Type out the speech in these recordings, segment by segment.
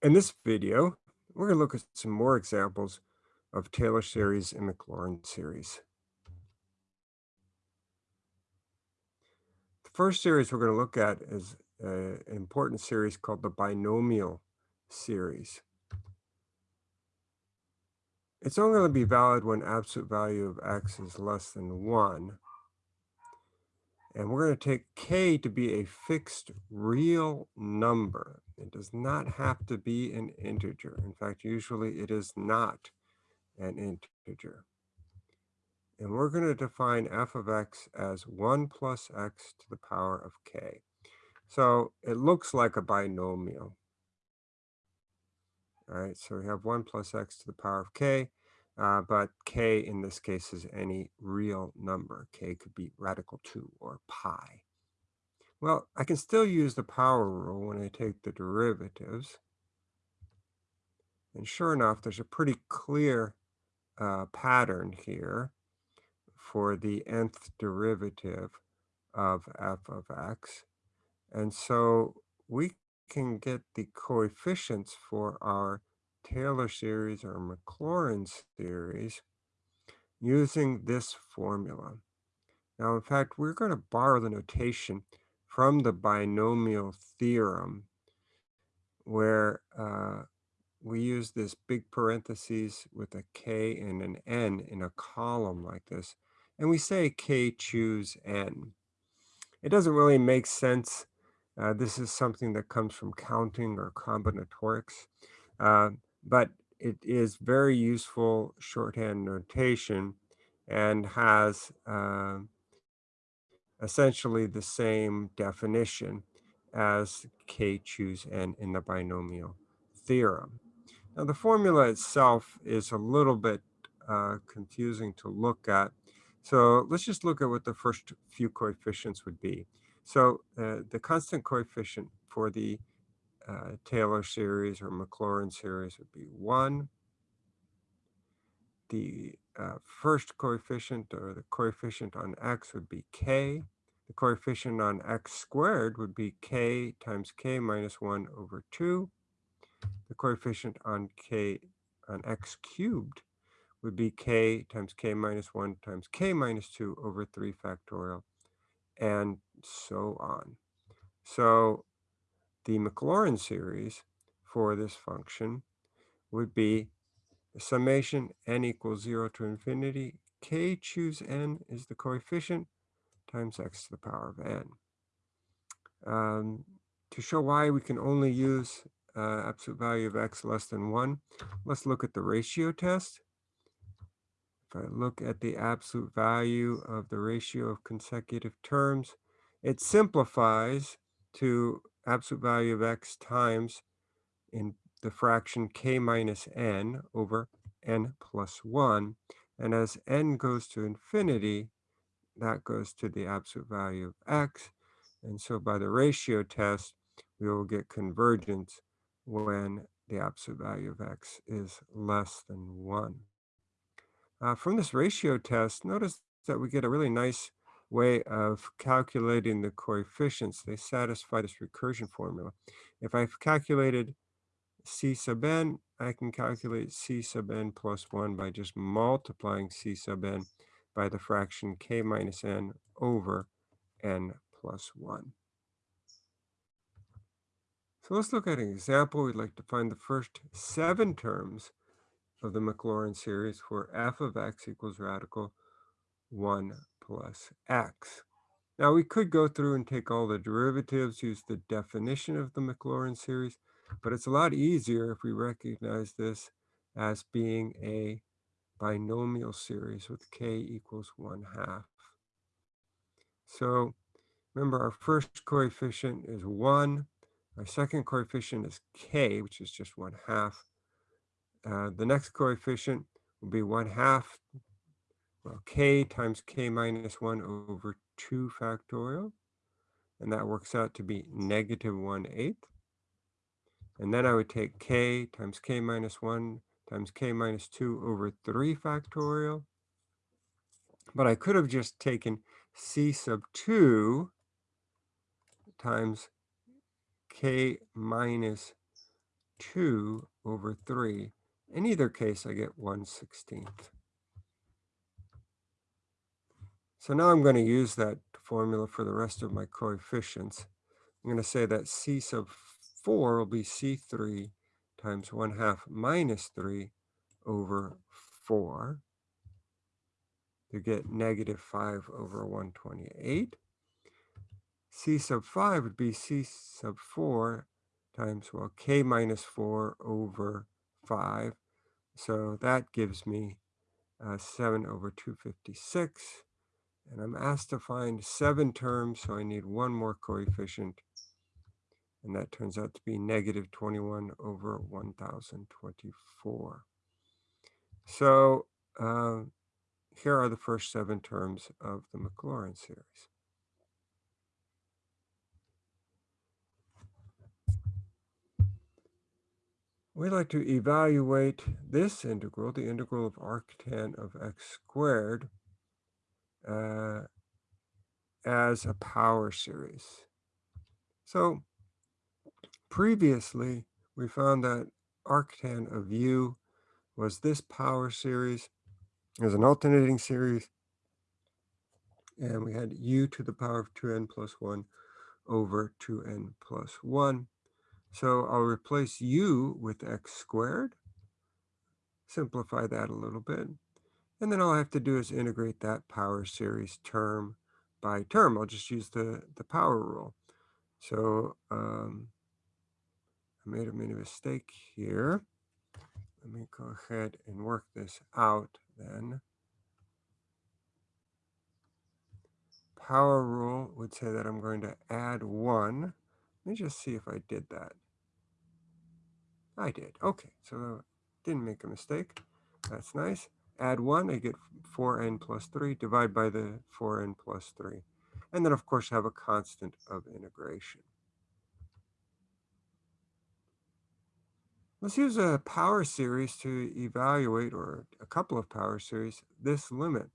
In this video, we're going to look at some more examples of Taylor series and Maclaurin series. The first series we're going to look at is uh, an important series called the binomial series. It's only going to be valid when absolute value of x is less than 1. And we're going to take k to be a fixed real number. It does not have to be an integer. In fact, usually it is not an integer. And we're going to define f of x as 1 plus x to the power of k. So it looks like a binomial. All right, so we have 1 plus x to the power of k, uh, but k in this case is any real number. k could be radical 2 or pi. Well, I can still use the power rule when I take the derivatives. And sure enough, there's a pretty clear uh, pattern here for the nth derivative of f of x. And so we can get the coefficients for our Taylor series or Maclaurin series using this formula. Now, in fact, we're going to borrow the notation from the binomial theorem where uh, we use this big parentheses with a k and an n in a column like this, and we say k choose n. It doesn't really make sense. Uh, this is something that comes from counting or combinatorics, uh, but it is very useful shorthand notation and has uh, essentially the same definition as k choose n in the binomial theorem. Now the formula itself is a little bit uh, confusing to look at. So let's just look at what the first few coefficients would be. So uh, the constant coefficient for the uh, Taylor series or Maclaurin series would be 1. The uh, first coefficient or the coefficient on x would be k. The coefficient on x squared would be k times k minus 1 over 2. The coefficient on k on x cubed would be k times k minus 1 times k minus 2 over 3 factorial, and so on. So the Maclaurin series for this function would be summation n equals 0 to infinity. k choose n is the coefficient times x to the power of n. Um, to show why we can only use uh, absolute value of x less than 1, let's look at the ratio test. If I look at the absolute value of the ratio of consecutive terms, it simplifies to absolute value of x times in the fraction k minus n over n plus 1. And as n goes to infinity, that goes to the absolute value of x. And so by the ratio test, we will get convergence when the absolute value of x is less than 1. Uh, from this ratio test, notice that we get a really nice way of calculating the coefficients. They satisfy this recursion formula. If I've calculated c sub n, I can calculate c sub n plus 1 by just multiplying c sub n by the fraction k minus n over n plus 1. So let's look at an example. We'd like to find the first seven terms of the Maclaurin series where f of x equals radical 1 plus x. Now we could go through and take all the derivatives, use the definition of the Maclaurin series, but it's a lot easier if we recognize this as being a binomial series with k equals 1 half. So remember our first coefficient is 1. Our second coefficient is k, which is just 1 half. Uh, the next coefficient will be 1 half, well, k times k minus 1 over 2 factorial. And that works out to be negative 1 eighth. And then I would take k times k minus 1 times k minus 2 over 3 factorial. But I could have just taken c sub 2 times k minus 2 over 3. In either case, I get 1 16th. So now I'm going to use that formula for the rest of my coefficients. I'm going to say that c sub 4 will be c3 times 1 half minus 3 over 4 to get negative 5 over 128. c sub 5 would be c sub 4 times, well, k minus 4 over 5. So that gives me uh, 7 over 256. And I'm asked to find seven terms, so I need one more coefficient. And that turns out to be negative 21 over 1024. So uh, here are the first seven terms of the Maclaurin series. We'd like to evaluate this integral, the integral of arctan of x squared, uh, as a power series. So previously, we found that arctan of u was this power series as an alternating series. And we had u to the power of 2n plus 1 over 2n plus 1. So I'll replace u with x squared, simplify that a little bit, and then all I have to do is integrate that power series term by term. I'll just use the, the power rule. So um, made a mistake here. Let me go ahead and work this out then. Power rule would say that I'm going to add 1 let me just see if I did that. I did. Okay, so didn't make a mistake. That's nice. Add 1, I get 4n plus 3. Divide by the 4n plus 3. And then, of course, have a constant of integration. Let's use a power series to evaluate, or a couple of power series, this limit.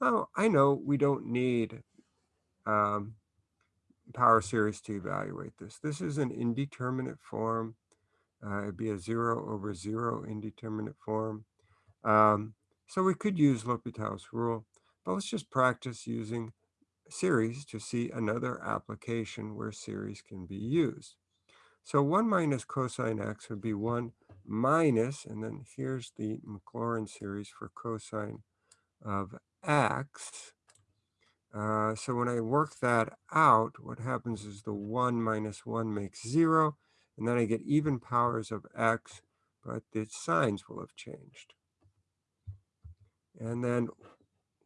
Now, I know we don't need um, power series to evaluate this. This is an indeterminate form. Uh, it'd be a zero over zero indeterminate form. Um, so we could use L'Hopital's rule, but let's just practice using series to see another application where series can be used. So 1 minus cosine x would be 1 minus, and then here's the Maclaurin series for cosine of x. Uh, so when I work that out, what happens is the 1 minus 1 makes 0, and then I get even powers of x, but the signs will have changed. And then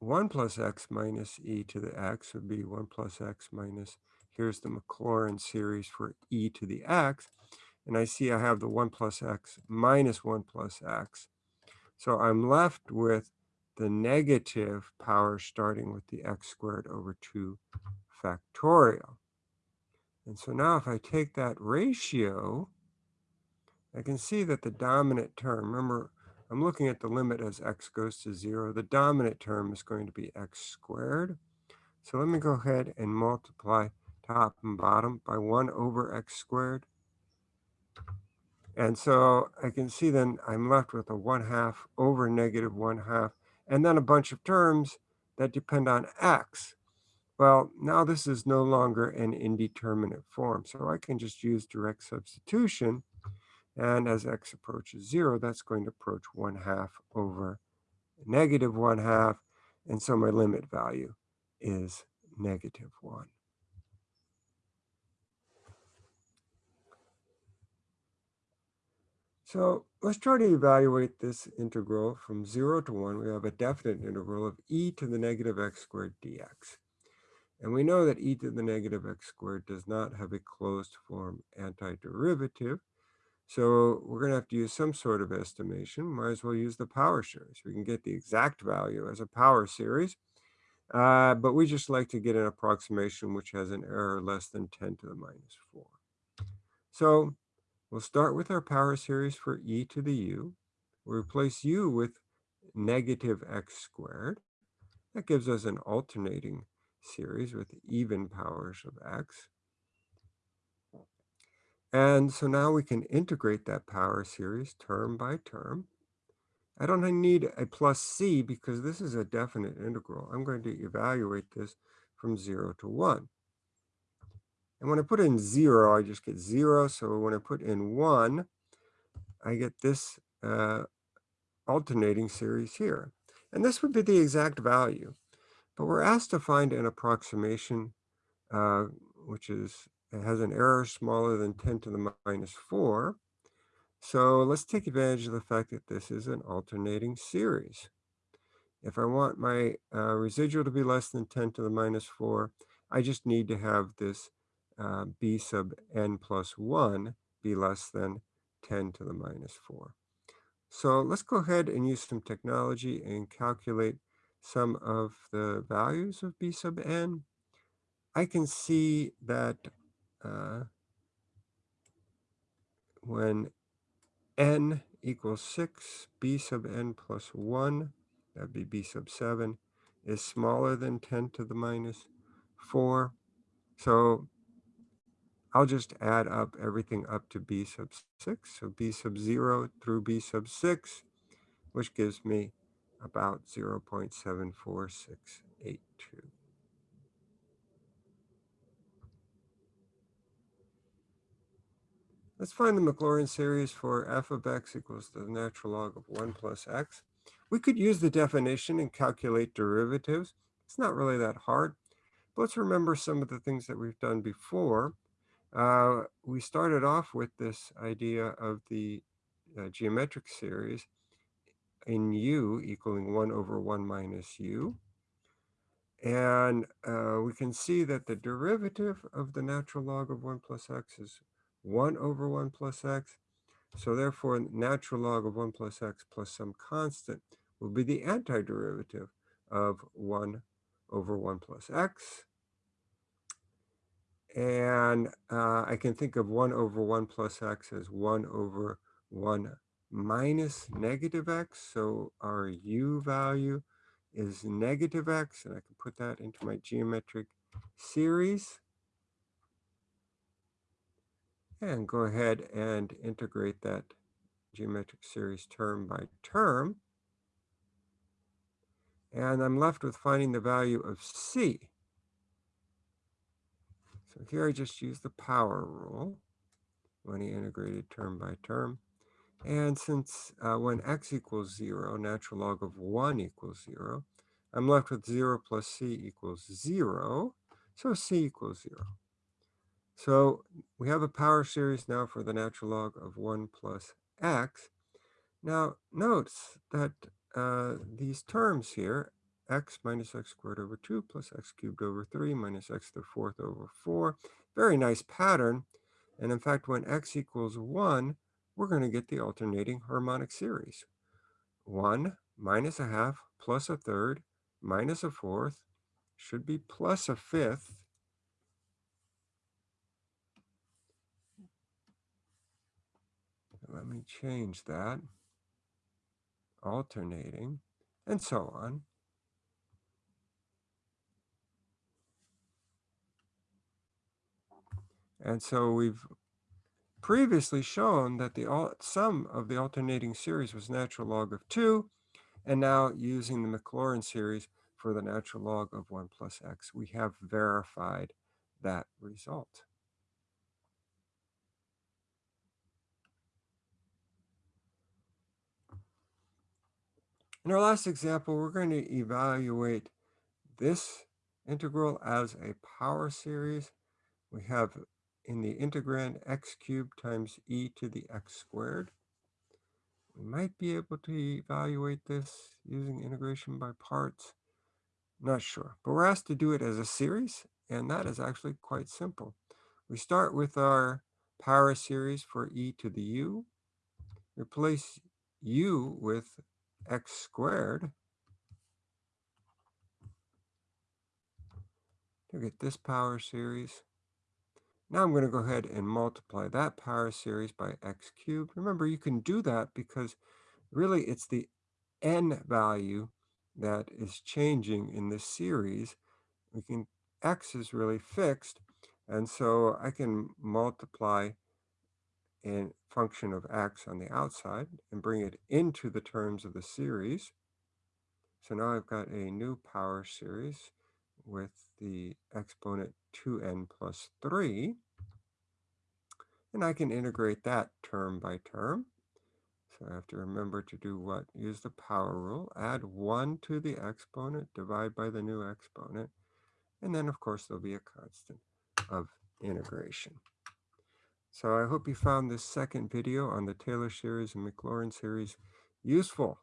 1 plus x minus e to the x would be 1 plus x minus, here's the Maclaurin series for e to the x, and I see I have the 1 plus x minus 1 plus x. So I'm left with the negative power starting with the x squared over 2 factorial. And so now if I take that ratio, I can see that the dominant term, remember, I'm looking at the limit as x goes to 0. The dominant term is going to be x squared. So let me go ahead and multiply top and bottom by 1 over x squared. And so I can see then I'm left with a 1 half over negative 1 half and then a bunch of terms that depend on x. Well, now this is no longer an indeterminate form, so I can just use direct substitution. And as x approaches 0, that's going to approach 1 half over negative 1 half. And so my limit value is negative 1. So let's try to evaluate this integral from 0 to 1. We have a definite integral of e to the negative x squared dx. And we know that e to the negative x squared does not have a closed form antiderivative. So we're going to have to use some sort of estimation. Might as well use the power series. We can get the exact value as a power series. Uh, but we just like to get an approximation which has an error less than 10 to the minus 4. So We'll start with our power series for e to the u. We'll mm-hmm. replace u with negative x squared. That gives us an alternating series with even powers of x. And so now we can integrate that power series term by term. I don't need a plus c because this is a definite integral. I'm going to evaluate this from 0 to 1. And when I put in 0, I just get 0. So when I put in 1, I get this uh, alternating series here. And this would be the exact value. But we're asked to find an approximation, uh, which is has an error smaller than 10 to the minus 4. So let's take advantage of the fact that this is an alternating series. If I want my uh, residual to be less than 10 to the minus 4, I just need to have this uh, b sub n plus 1 be less than 10 to the minus 4. So let's go ahead and use some technology and calculate some of the values of b sub n. I can see that uh, when n equals 6, b sub n plus 1, that'd be b sub 7, is smaller than 10 to the minus 4. So I'll just add up everything up to b sub 6. So b sub 0 through b sub 6, which gives me about 0 0.74682. Let's find the Maclaurin series for f of x equals the natural log of 1 plus x. We could use the definition and calculate derivatives. It's not really that hard. But let's remember some of the things that we've done before. Uh, we started off with this idea of the uh, geometric series in u equaling 1 over 1 minus u. And uh, we can see that the derivative of the natural log of 1 plus x is 1 over 1 plus x. So therefore, natural log of 1 plus x plus some constant will be the antiderivative of 1 over 1 plus x. And uh, I can think of 1 over 1 plus x as 1 over 1 minus negative x. So our u value is negative x, and I can put that into my geometric series. And go ahead and integrate that geometric series term by term. And I'm left with finding the value of c. So here I just use the power rule when he integrated term by term. And since uh, when x equals 0, natural log of 1 equals 0, I'm left with 0 plus c equals 0. So c equals 0. So we have a power series now for the natural log of 1 plus x. Now notice that uh, these terms here, x minus x squared over 2 plus x cubed over 3 minus x to the fourth over 4. Very nice pattern. And in fact, when x equals 1, we're going to get the alternating harmonic series. 1 minus a half plus a third minus a fourth should be plus a fifth. Let me change that. Alternating, and so on. And so we've previously shown that the sum of the alternating series was natural log of 2, and now using the Maclaurin series for the natural log of 1 plus x, we have verified that result. In our last example, we're going to evaluate this integral as a power series. We have in the integrand x cubed times e to the x squared. We might be able to evaluate this using integration by parts. Not sure, but we're asked to do it as a series, and that is actually quite simple. We start with our power series for e to the u, replace u with x squared to get this power series. Now I'm going to go ahead and multiply that power series by x cubed. Remember, you can do that because really it's the n value that is changing in this series. We can x is really fixed, and so I can multiply a function of x on the outside and bring it into the terms of the series. So now I've got a new power series with the exponent 2n plus 3. And I can integrate that term by term. So I have to remember to do what? Use the power rule. Add 1 to the exponent, divide by the new exponent. And then, of course, there'll be a constant of integration. So I hope you found this second video on the Taylor series and Maclaurin series useful.